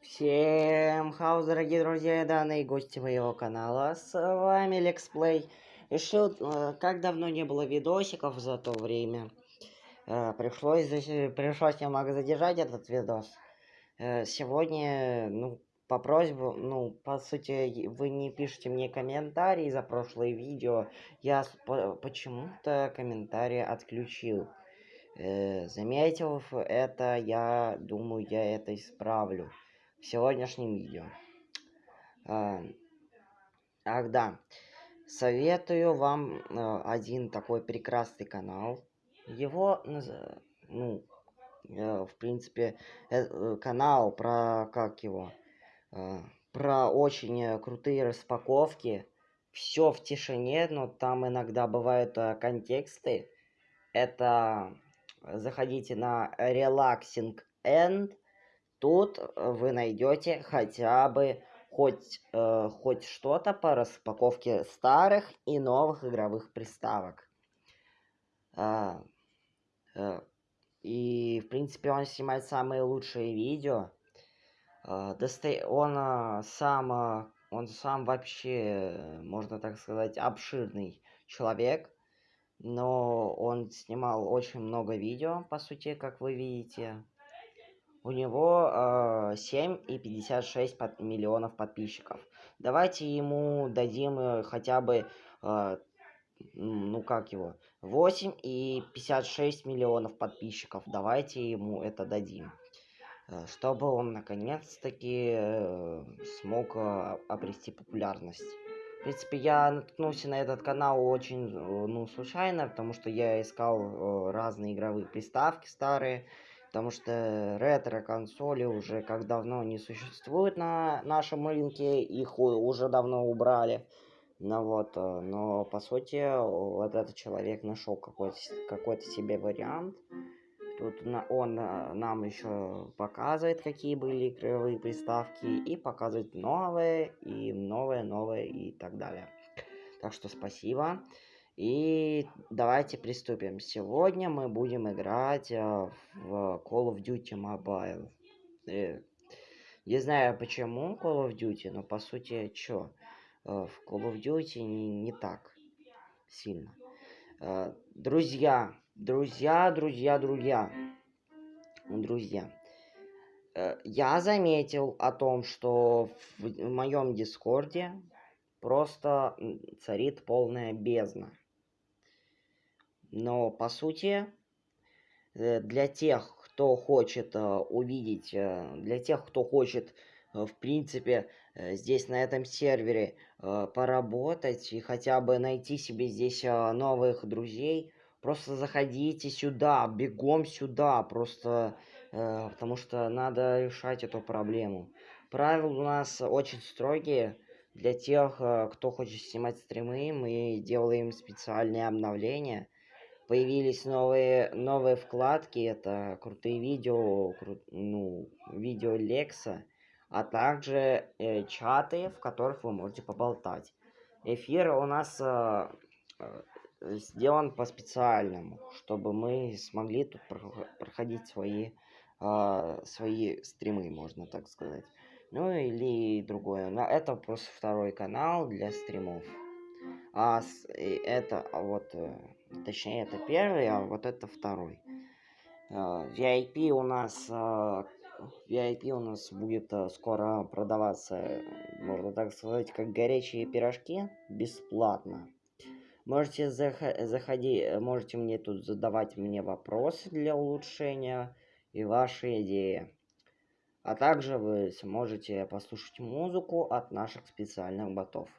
Всем хаос, дорогие друзья и данные гости моего канала, с вами Лексплей. Решил, э, как давно не было видосиков за то время, э, пришлось, пришлось немного задержать этот видос. Э, сегодня, ну, по просьбе, ну, по сути, вы не пишете мне комментарии за прошлое видео, я почему-то комментарии отключил. Заметив это, я думаю, я это исправлю в сегодняшнем видео. А, ах, да. Советую вам э, один такой прекрасный канал. Его, ну, э, в принципе, э, канал про, как его, про очень крутые распаковки. Все в тишине, но там иногда бывают контексты. Это заходите на Relaxing End Тут э, вы найдете хотя бы хоть, э, хоть что-то по распаковке старых и новых игровых приставок. А, э, и, в принципе, он снимает самые лучшие видео. А, доста... Он а, сам, а, он сам вообще, можно так сказать, обширный человек. Но он снимал очень много видео, по сути, как вы видите. У него э, 7,56 под, миллионов подписчиков. Давайте ему дадим э, хотя бы, э, ну как его, 8,56 миллионов подписчиков. Давайте ему это дадим. Э, чтобы он наконец-таки э, смог э, обрести популярность. В принципе, я наткнулся на этот канал очень, э, ну, случайно, потому что я искал э, разные игровые приставки старые. Потому что ретро-консоли уже как давно не существуют на нашем рынке, их уже давно убрали. Ну вот, э, но по сути вот этот человек нашел какой-то какой, себе вариант. Тут на, он э, нам еще показывает, какие были игровые приставки, и показывает новые, и новые, новые, и так далее. Так что спасибо. И давайте приступим. Сегодня мы будем играть э, в Call of Duty Mobile. Э, не знаю почему Call of Duty, но по сути, чё? Э, в Call of Duty не, не так сильно. Э, друзья, друзья, друзья, друзья. Друзья. Э, я заметил о том, что в моем Дискорде просто царит полная бездна. Но по сути, э, для тех, кто хочет э, увидеть, э, для тех, кто хочет, в принципе, здесь на этом сервере поработать и хотя бы найти себе здесь новых друзей, просто заходите сюда, бегом сюда, просто потому что надо решать эту проблему. Правила у нас очень строгие. Для тех, кто хочет снимать стримы, мы делаем специальные обновления – появились новые новые вкладки это крутые видео кру, ну видео лекса а также э, чаты в которых вы можете поболтать. Эфир у нас э, э, сделан по специальному чтобы мы смогли тут проходить свои э, свои стримы можно так сказать. Ну или другое. Но это просто второй канал для стримов. А с, это вот э, Точнее, это первый, а вот это второй. VIP а, у нас... VIP а, у нас будет а, скоро продаваться, можно так сказать, как горячие пирожки, бесплатно. Можете заходить, можете мне тут задавать мне вопросы для улучшения и ваши идеи. А также вы сможете послушать музыку от наших специальных ботов.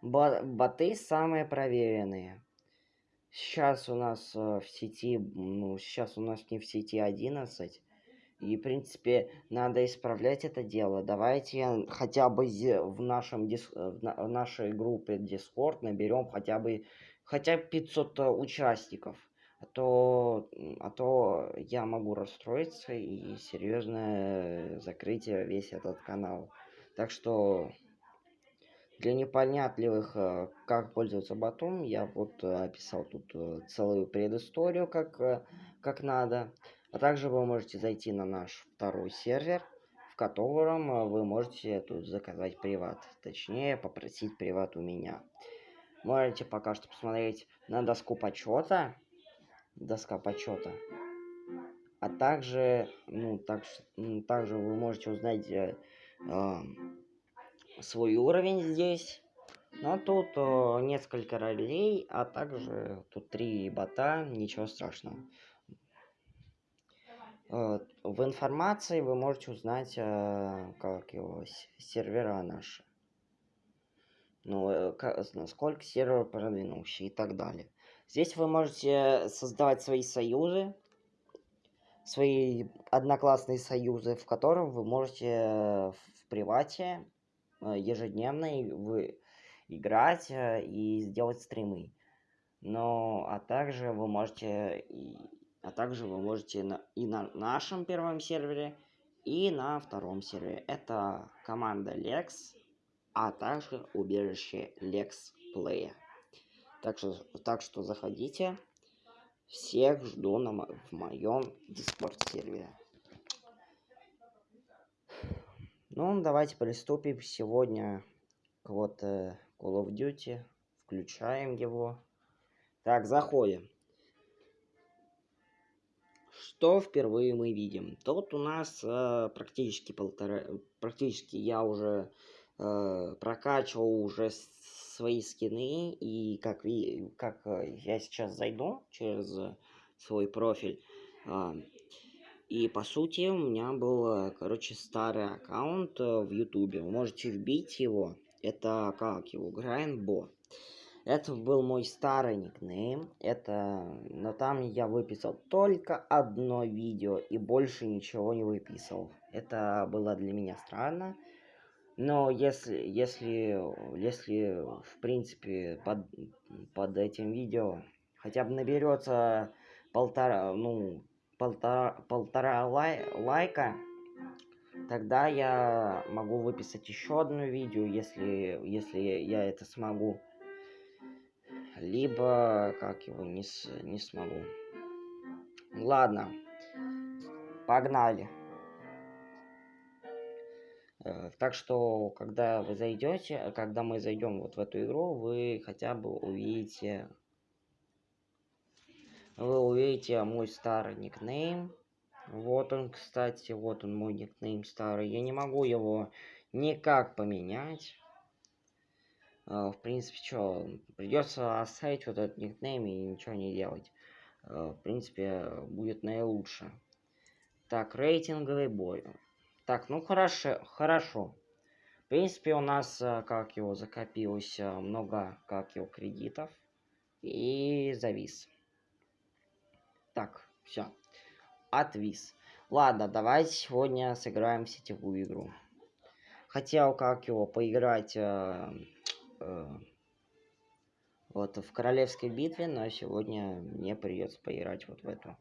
Боты самые проверенные. Сейчас у нас э, в сети, ну, сейчас у нас не в сети 11. И, в принципе, надо исправлять это дело. Давайте хотя бы в, нашем дис... Э, в нашей группе Discord наберем хотя бы хотя бы 500 э, участников. А то, а то я могу расстроиться и серьезно закрыть весь этот канал. Так что для непонятливых, э, как пользоваться ботом, я вот э, описал тут э, целую предысторию, как, как надо. А также вы можете зайти на наш второй сервер, в котором вы можете тут заказать приват. Точнее, попросить приват у меня. Можете пока что посмотреть на доску почета. Доска почета. А также, ну, так, также вы можете узнать э, э, свой уровень здесь. Но тут э, несколько ролей, а также тут три бота, ничего страшного. Э, в информации вы можете узнать, э, как его сервера наши. Ну, э, насколько сервер продвинулся и так далее. Здесь вы можете создавать свои союзы, свои одноклассные союзы, в котором вы можете в привате ежедневно вы играть и сделать стримы. Но, а также вы можете а также вы можете на, и на нашем первом сервере, и на втором сервере. Это команда Lex, а также убежище Lex Play. Так что, так что заходите. Всех жду на, в моем Discord сервере. Ну, давайте приступим сегодня к вот э, Call of Duty. Включаем его. Так, заходим. Что впервые мы видим? Тут у нас э, практически полтора... Практически я уже э, прокачивал уже свои скины. И как, как э, я сейчас зайду через свой профиль. Э, и по сути у меня был, короче, старый аккаунт э, в Ютубе. Вы можете вбить его. Это как его? Грайнбо. Это был мой старый никнейм. Это... Но там я выписал только одно видео и больше ничего не выписал. Это было для меня странно. Но если, если, если в принципе под, под этим видео хотя бы наберется полтора, ну, полтора, полтора лай, лайка, тогда я могу выписать еще одно видео, если, если я это смогу либо как его не, не смогу. Ладно, погнали. Э, так что, когда вы зайдете, когда мы зайдем вот в эту игру, вы хотя бы увидите, вы увидите мой старый никнейм. Вот он, кстати, вот он мой никнейм старый. Я не могу его никак поменять. Uh, в принципе, что, придется оставить вот этот никнейм и ничего не делать. Uh, в принципе, будет наилучше. Так, рейтинговый бой. Так, ну хорошо, хорошо. В принципе, у нас, как его, закопилось много, как его, кредитов. И завис. Так, все. Отвис. Ладно, давайте сегодня сыграем в сетевую игру. Хотел, как его, поиграть э, вот в королевской битве, но сегодня мне придется поиграть вот в эту.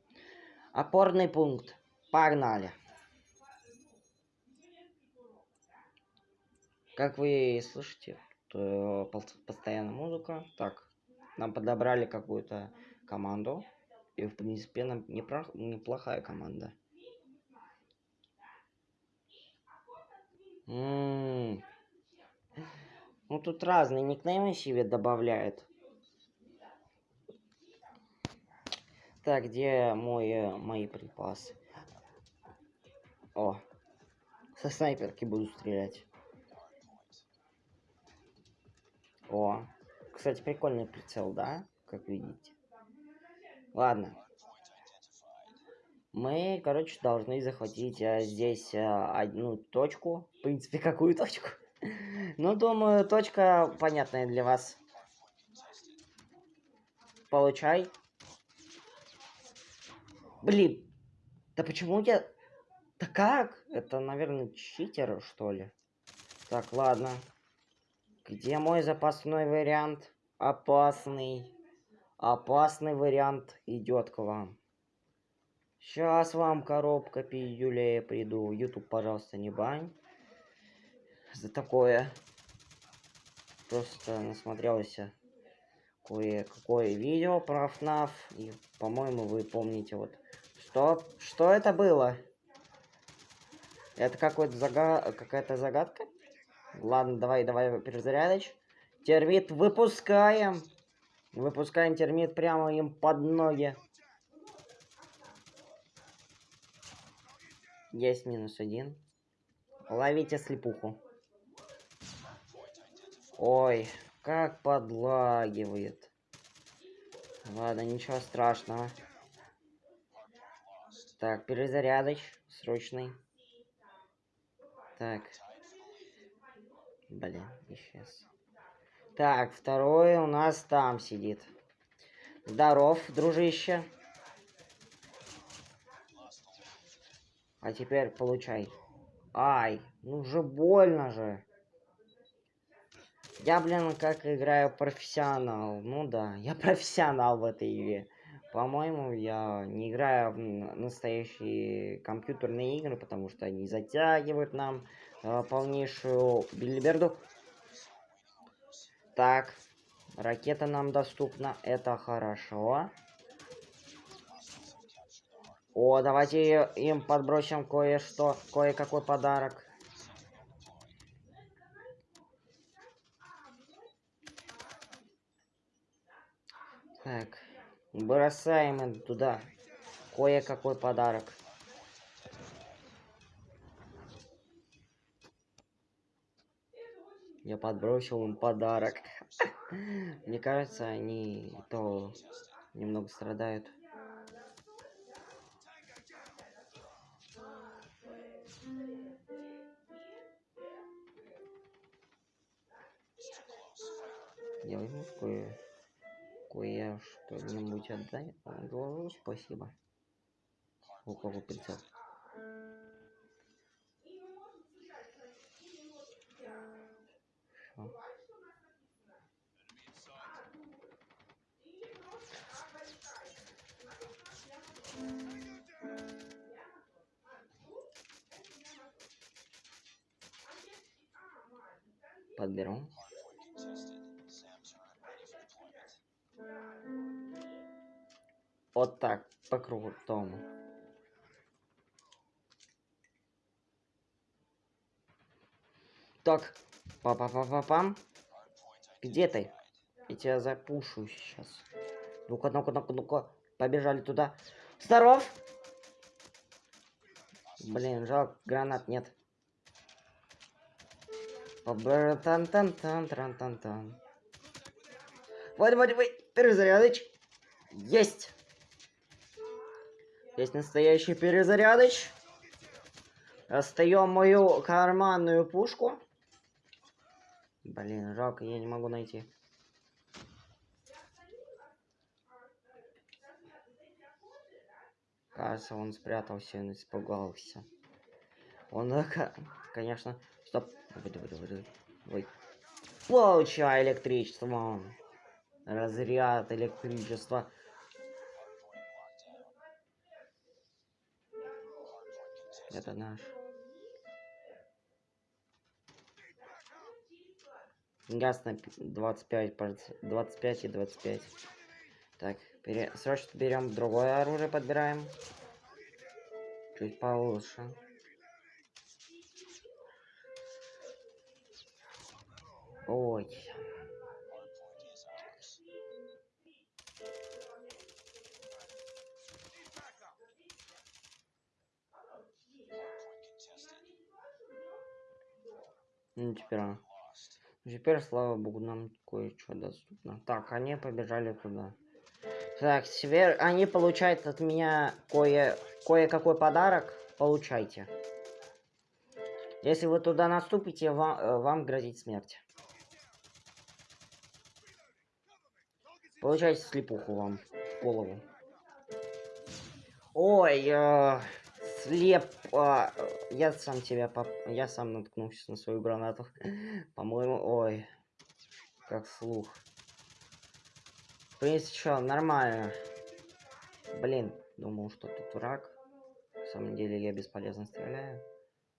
Опорный пункт. Погнали. Как вы слышите, то постоянно музыка. Так, нам подобрали какую-то команду. И, в принципе, нам неплохая команда. М -м -м. Ну тут разные никнеймы себе добавляют. Так, где мой, э, мои припасы? О, со снайперки буду стрелять. О, кстати, прикольный прицел, да? Как видите. Ладно. Мы, короче, должны захватить а, здесь а, одну точку. В принципе, какую точку? Ну, думаю, точка понятная для вас. Получай. Блин. Да почему я... Да как? Это, наверное, читер, что ли? Так, ладно. Где мой запасной вариант? Опасный. Опасный вариант идет к вам. Сейчас вам коробка пиюлей приду. YouTube, пожалуйста, не бань за такое. Просто насмотрелся кое-какое видео про FNAF. И, по-моему, вы помните вот... Что? Что это было? Это какой-то зага... какая-то загадка? Ладно, давай, давай, перезарядочь. Термит выпускаем. Выпускаем термит прямо им под ноги. Есть минус один. Ловите слепуху. Ой, как подлагивает. Ладно, ничего страшного. Так, перезарядоч срочный. Так. Блин, исчез. Так, второй у нас там сидит. Здоров, дружище. А теперь получай. Ай, ну же больно же. Я, блин, как играю профессионал. Ну да, я профессионал в этой игре. По-моему, я не играю в настоящие компьютерные игры, потому что они затягивают нам э, полнейшую билиберду. Так, ракета нам доступна, это хорошо. О, давайте им подбросим кое-что, кое-какой подарок. Так, бросаем туда кое-какой подарок. Я подбросил им подарок. Мне кажется, они то немного страдают. Я возьму кое кое что-нибудь отдай. Говорю, спасибо. У кого прицел? Подберу. Вот так, по крутому. Так, па-па-па-па-пам. Где ты? Я тебя запушу сейчас. Ну-ка, ну-ка, ну-ка, ну-ка. Побежали туда. Здоров! Блин, жалко, гранат нет. тан тан тан тан тан тан Вот, вот, вот, перезарядыч. Есть! Есть настоящий перезарядыч. Достаем мою карманную пушку. Блин, жалко, я не могу найти. Кажется, он спрятался и испугался. Он, конечно... Стоп. Ой. Получай электричество. Разряд электричества. Это наш. Газ на 25, 25 и 25. Так, пере... срочно берем другое оружие, подбираем. Чуть получше. Ой. Ну, теперь, теперь, слава богу, нам кое-что доступно. Так, они побежали туда. Так, теперь они получают от меня кое кое-какой подарок. Получайте. Если вы туда наступите, вам, э, вам грозит смерть. Получайте слепуху вам в голову. Ой, э, слеп. А, я сам тебя поп... Я сам наткнулся на свою гранату. По-моему, ой. Как слух. В принципе, что, нормально. Блин, думал, что тут враг. На самом деле я бесполезно стреляю.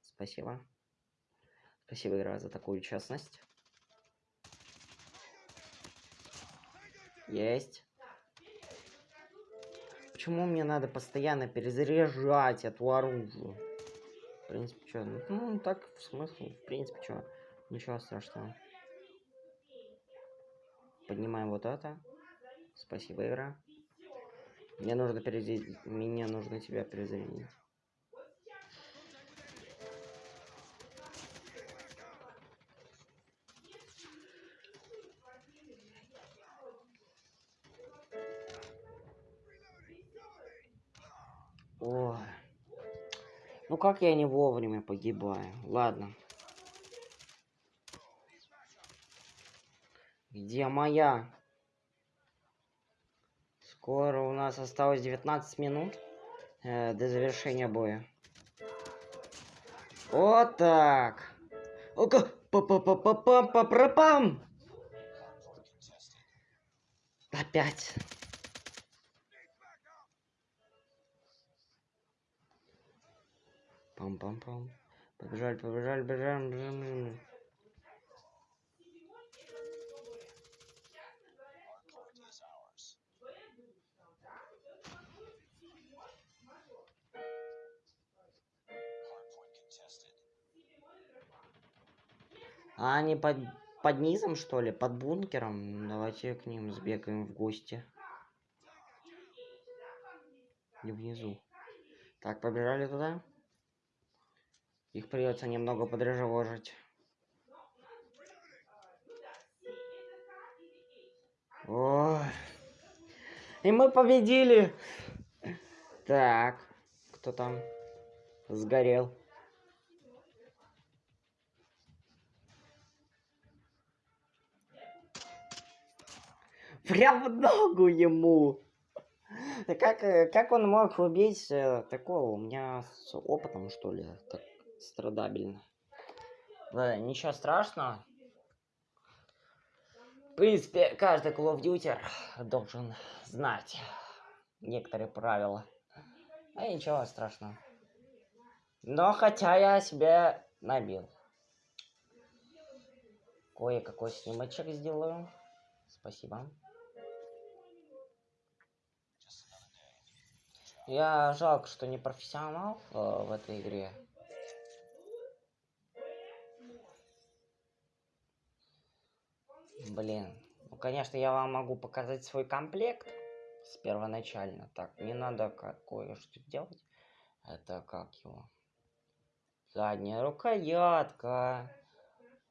Спасибо. Спасибо, игра, за такую честность. Есть. Почему мне надо постоянно перезаряжать эту оружие? принципе, что? Ну, так, в смысле, в принципе, что? Ничего страшного. Поднимаем вот это. Спасибо, игра. Мне нужно перезарядить. Мне нужно тебя перезарядить. Ой. Ну как я не вовремя погибаю? Ладно. Где моя? Скоро у нас осталось 19 минут э, до завершения боя. Вот так. Ока, па па па па пам па пра пам Опять. Пам-пам-пам. Побежали, побежали, бежим, бежим, бежим. А они под, под низом, что ли? Под бункером? Давайте к ним сбегаем в гости. И внизу. Так, побежали туда. Их придется немного подрежеложить. Ой. И мы победили. Так, кто там сгорел? Прям в ногу ему. Как, э, как он мог убить э, такого? У меня с опытом, что ли, так страдабельно. Да, ничего страшного. В принципе, каждый Call of Duty должен знать некоторые правила. А ничего страшного. Но хотя я себе набил. Кое-какой снимочек сделаю. Спасибо. Я жалко, что не профессионал э, в этой игре. Блин. Ну, конечно, я вам могу показать свой комплект с первоначально. Так, не надо кое-что делать. Это как его? Задняя рукоятка.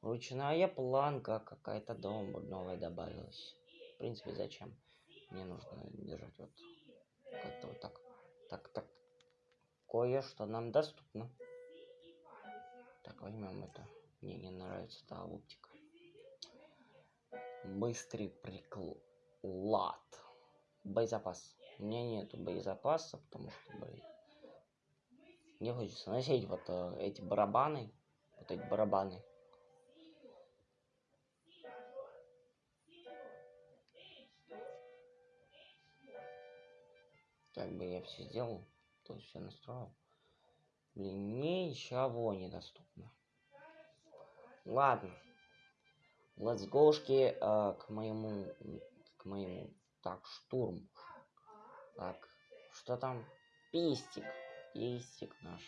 Ручная планка. Какая-то дом новая добавилась. В принципе, зачем? Мне нужно держать вот как-то вот так. Так, так. Кое-что нам доступно. Так, возьмем это. Мне не нравится та оптика. Быстрый приклад. Боезапас. У меня нету боезапаса, потому что, блин. Мне хочется носить вот э, эти барабаны. Вот эти барабаны. Как бы я все сделал, то есть все настроил. Блин, ничего недоступно. Ладно. Let's go э, к моему, к моему, так, штурм. Так, что там? Пистик, пистик наш.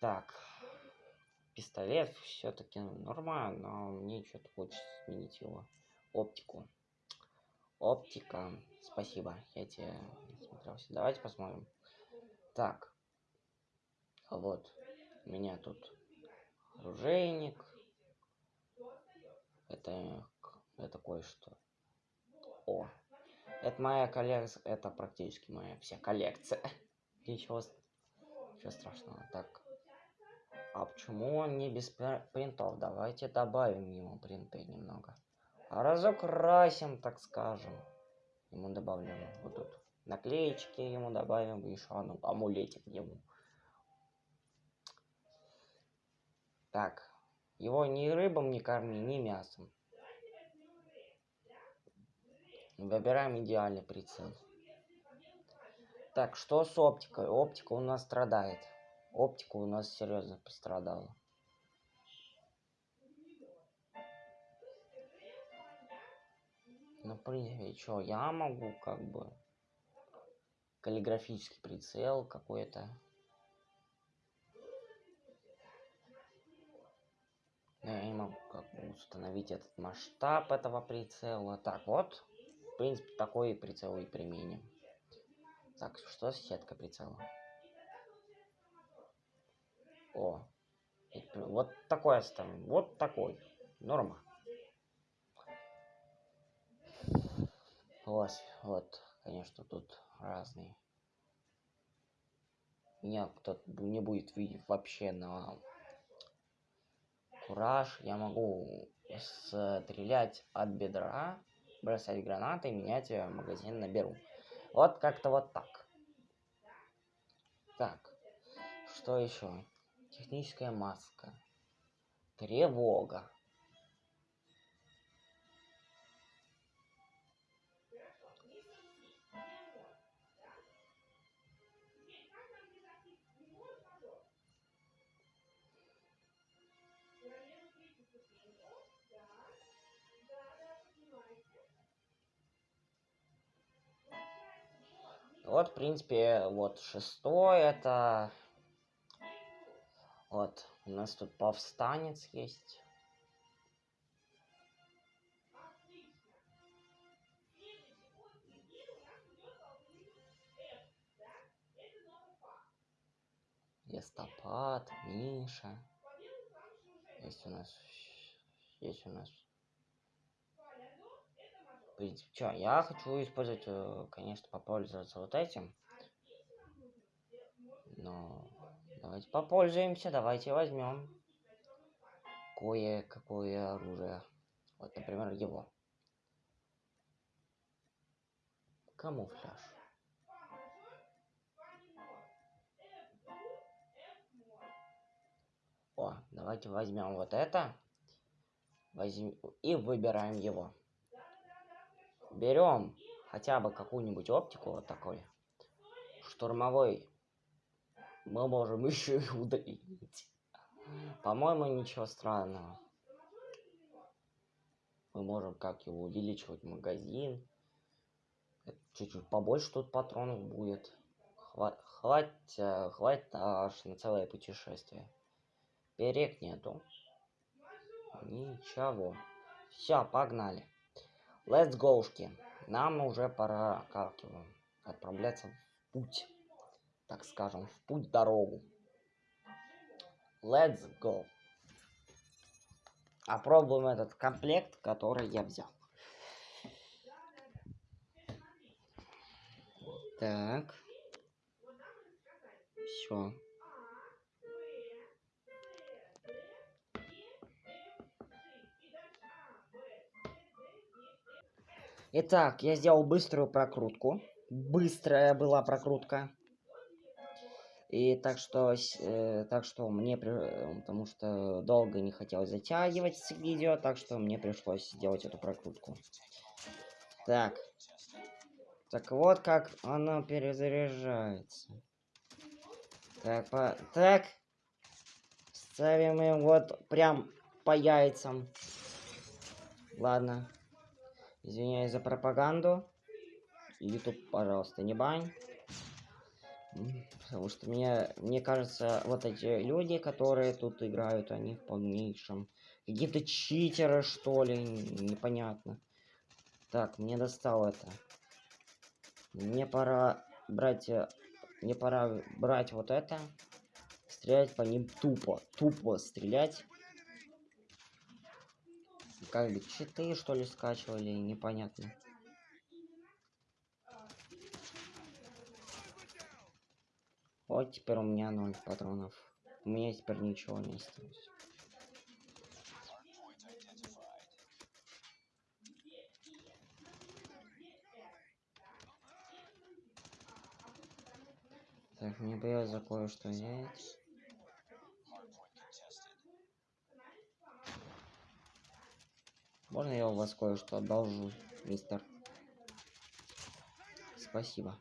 Так, пистолет все-таки нормально, но мне что-то хочется сменить его. Оптику. Оптика. Спасибо, я тебе смотрелся. Давайте посмотрим. Так. Вот. У меня тут оружейник. Это, это кое-что. О. Это моя коллекция. Это практически моя вся коллекция. Ничего, ничего страшного. Так. А почему он не без принтов? Давайте добавим ему принты немного. А разукрасим, так скажем. Ему добавим вот тут наклеечки ему добавим, еще ну, амулетик ему. Так, его ни рыбом не корми, ни мясом. Выбираем идеальный прицел. Так, что с оптикой? Оптика у нас страдает. Оптика у нас серьезно пострадала. Ну, напрыгивай, чё, я могу как бы каллиграфический прицел какой-то. Я не могу как бы установить этот масштаб этого прицела. Так, вот, в принципе, такой прицел и применим. Так, что с сеткой прицела? О, вот такой оставим, вот такой, норма. Вот, вот, конечно, тут разные. Меня кто-то не будет видеть вообще на кураж. Я могу стрелять от бедра, бросать гранаты, менять магазин наберу. Вот как-то вот так. Так, что еще? Техническая маска. Тревога. Вот, в принципе, вот шестой это... Вот, у нас тут повстанец есть. Листопад, Миша. Есть у нас... Есть у нас в принципе, что, я хочу использовать, э, конечно, попользоваться вот этим. Но давайте попользуемся, давайте возьмем кое-какое оружие. Вот, например, его. Камуфляж. О, давайте возьмем вот это. Возьм... И выбираем его берем хотя бы какую-нибудь оптику вот такой штурмовой. Мы можем еще и удалить. По-моему ничего странного. Мы можем как его увеличивать магазин. Чуть-чуть побольше тут патронов будет. Хватит э, хватит аж на целое путешествие. Перек нету. Ничего. Все погнали Let's go, -шки. Нам уже пора, как отправляться в путь. Так скажем, в путь дорогу. Let's go. Опробуем этот комплект, который я взял. Так. Все. Итак, я сделал быструю прокрутку. Быстрая была прокрутка. И так что, э, так что мне, потому что долго не хотел затягивать видео, так что мне пришлось сделать эту прокрутку. Так. Так вот как оно перезаряжается. Так, по... так. Ставим его вот прям по яйцам. Ладно. Извиняюсь за пропаганду. YouTube, пожалуйста, не бань. Потому что мне, мне кажется, вот эти люди, которые тут играют, они в полнейшем... Какие-то читеры, что ли, непонятно. Так, мне достал это. Мне пора брать... Э, мне пора брать вот это. Стрелять по ним тупо. Тупо стрелять бы читы что ли скачивали, непонятно. Вот теперь у меня ноль патронов. У меня теперь ничего не осталось. Так, мне бы я за кое-что взять. Можно я у вас кое-что одолжу, мистер? Спасибо.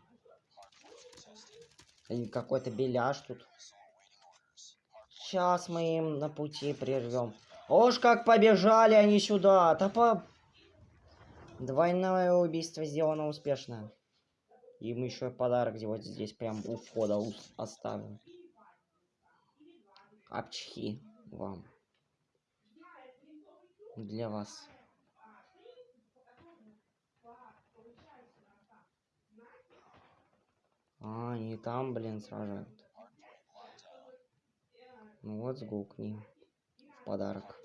И какой-то беляш тут. Сейчас мы им на пути прервем. Ож, как побежали они сюда! Топа... Двойное убийство сделано успешно. Им еще подарок вот здесь прям у входа оставим. Апчхи вам. для вас. А, они там, блин, сражают. Ну вот, сгукни. Подарок.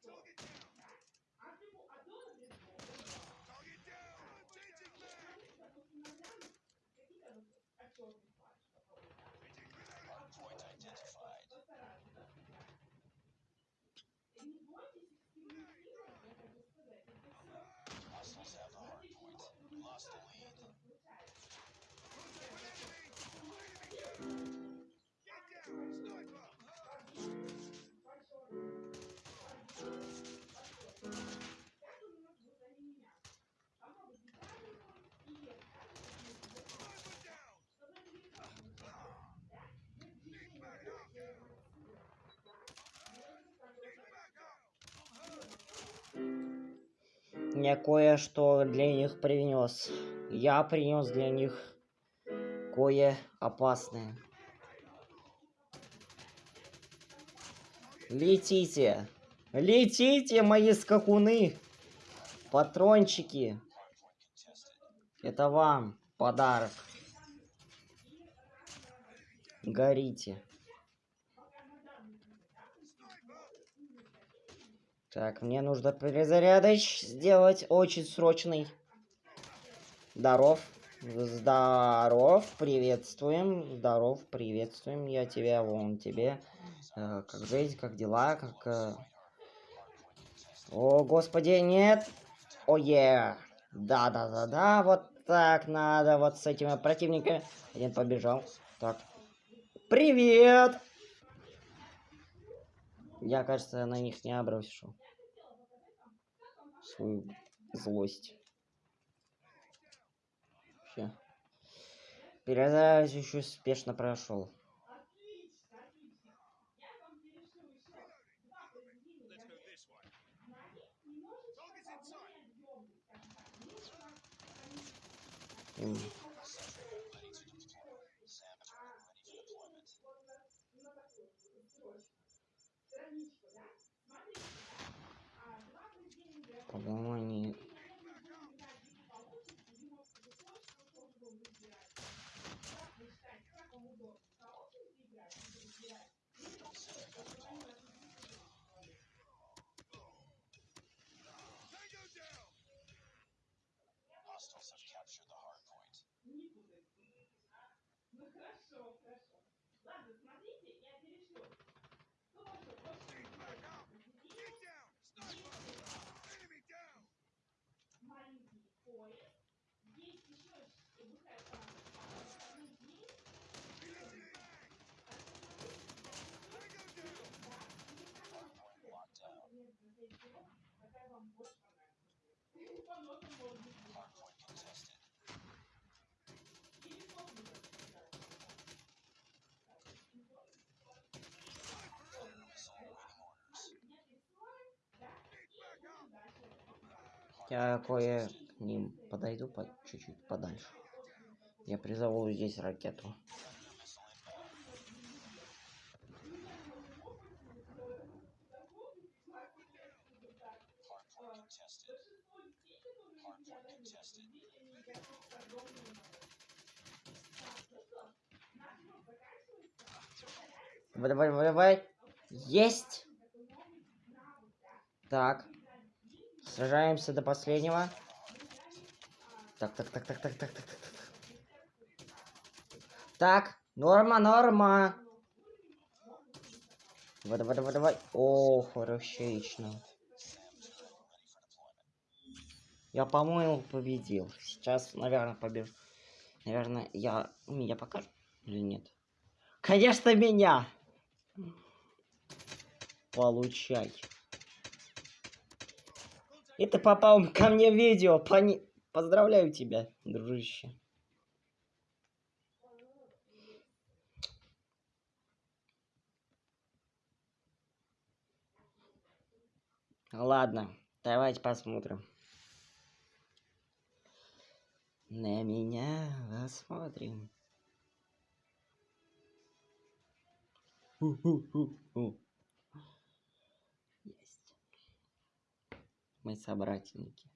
Я кое-что для них принес. Я принес для них кое опасное. Летите! Летите, мои скакуны! Патрончики! Это вам подарок. Горите. Так, мне нужно перезарядочь сделать очень срочный. Здоров. Здоров, приветствуем. Здоров, приветствуем. Я тебя, вон тебе. Э, как жизнь, как дела, как... Э... О, господи, нет. О. Да-да-да-да, вот так надо, вот с этими противниками. Один побежал. Так. Привет! Я, кажется, на них не обращу свою злость. Все. Еще успешно прошел. По-моему, Я кое к ним подойду по чуть-чуть подальше. Я призову здесь ракету. Давай, давай, давай. Есть! Так. Сражаемся до последнего. Так, так, так, так, так, так, так, так. Так, Так, норма, норма. Давай, давай, давай, давай. О, хорошечно. Я, по-моему, победил. Сейчас, наверное, побежу. Наверное, я... Меня покажу или нет? Конечно, меня! Получай. Ты попал ко мне в видео. Пони... Поздравляю тебя, дружище. Ладно, давайте посмотрим. На меня посмотрим. Ху-ху-ху-ху. Есть. Мы собратники.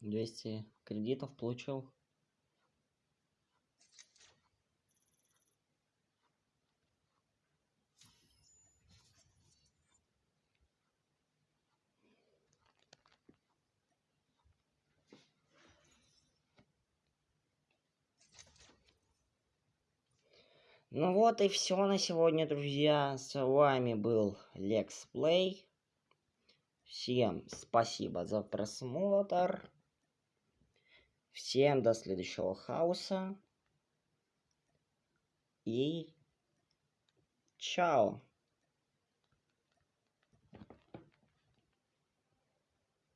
Двести кредитов получил. Ну вот и все на сегодня, друзья. С вами был Lex. Всем спасибо за просмотр. Всем до следующего хаоса. И чао.